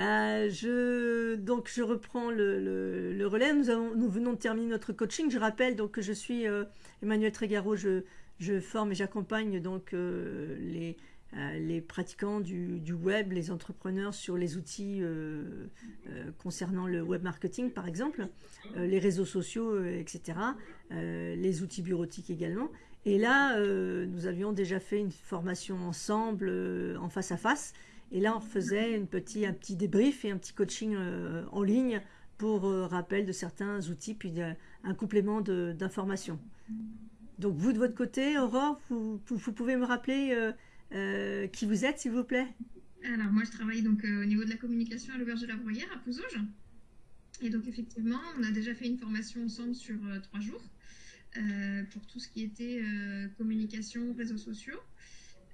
je, donc je reprends le, relais. Nous, venons de terminer notre coaching. Je rappelle donc que je suis Emmanuel Trégaro. Je, forme et j'accompagne donc les, euh, les pratiquants du, web, les entrepreneurs sur les outils euh, euh, concernant le web marketing par exemple, les réseaux sociaux, etc., les outils bureautiques également. Et là, nous avions déjà fait une formation ensemble en face à face. Et là, on faisait un petit débrief et un petit coaching en ligne pour rappel de certains outils, puis un complément d'informations. Donc vous, de votre côté, Aurore, vous, pouvez me rappeler euh, qui vous êtes, s'il vous plaît? Alors, moi, je travaille donc euh, au niveau de la communication à l'Auberge de la Bruyère, à Pouzauges. Et donc, effectivement, on a déjà fait une formation ensemble sur euh, trois jours pour tout ce qui était communication, réseaux sociaux.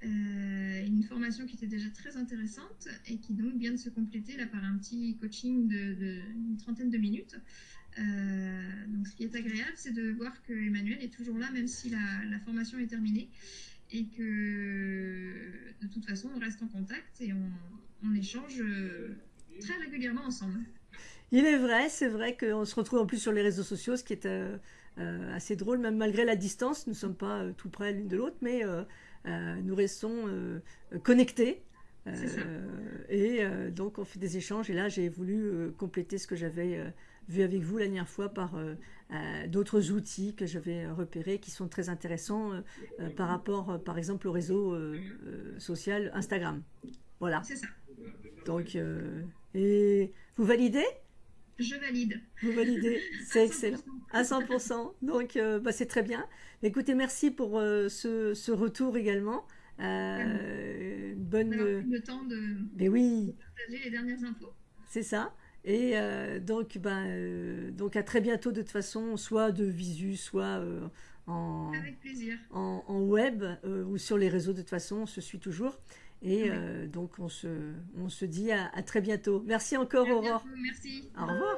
Une formation qui était déjà très intéressante et qui donc vient de se compléter là par un petit coaching de, trentaine de minutes. donc, ce qui est agréable, c'est de voir que Emmanuel est toujours là, même si la, la formation est terminée et que de toute façon on reste en contact et on, échange euh, très régulièrement ensemble. Il est vrai, c'est vrai qu'on se retrouve en plus sur les réseaux sociaux, ce qui est euh, euh, assez drôle, même malgré la distance. Nous ne sommes pas tout près l'une de l'autre, mais nous restons connectés. et donc on fait des échanges. Et là, j'ai voulu compléter ce que j'avais vu avec vous la dernière fois par euh, euh, d'autres outils que je vais repérer qui sont très intéressants euh, par rapport, par exemple, au réseau social Instagram. Voilà. C'est ça. Donc, vous validez? Je valide. Vous validez, c'est excellent. À 100%. Donc, bah, c'est très bien. Écoutez, merci pour ce, retour également. bonne. le temps de Mais oui. partager les dernières infos. C'est ça. Et euh, donc, ben, euh, donc à très bientôt de toute façon, soit de visu, soit euh, en, En, web ou sur les réseaux de toute façon, on se suit toujours. Et donc on se, on se dit à, très bientôt. Merci encore Aurore. Merci. Au revoir.